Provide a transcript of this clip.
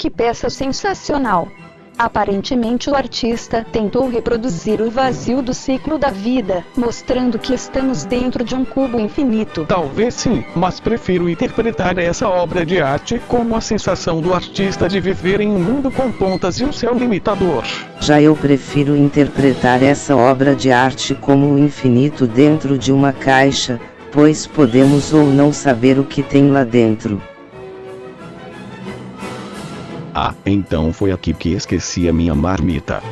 Que peça sensacional! Aparentemente o artista tentou reproduzir o vazio do ciclo da vida, mostrando que estamos dentro de um cubo infinito. Talvez sim, mas prefiro interpretar essa obra de arte como a sensação do artista de viver em um mundo com pontas e um céu limitador. Já eu prefiro interpretar essa obra de arte como o infinito dentro de uma caixa, pois podemos ou não saber o que tem lá dentro. Ah, então foi aqui que esqueci a minha marmita.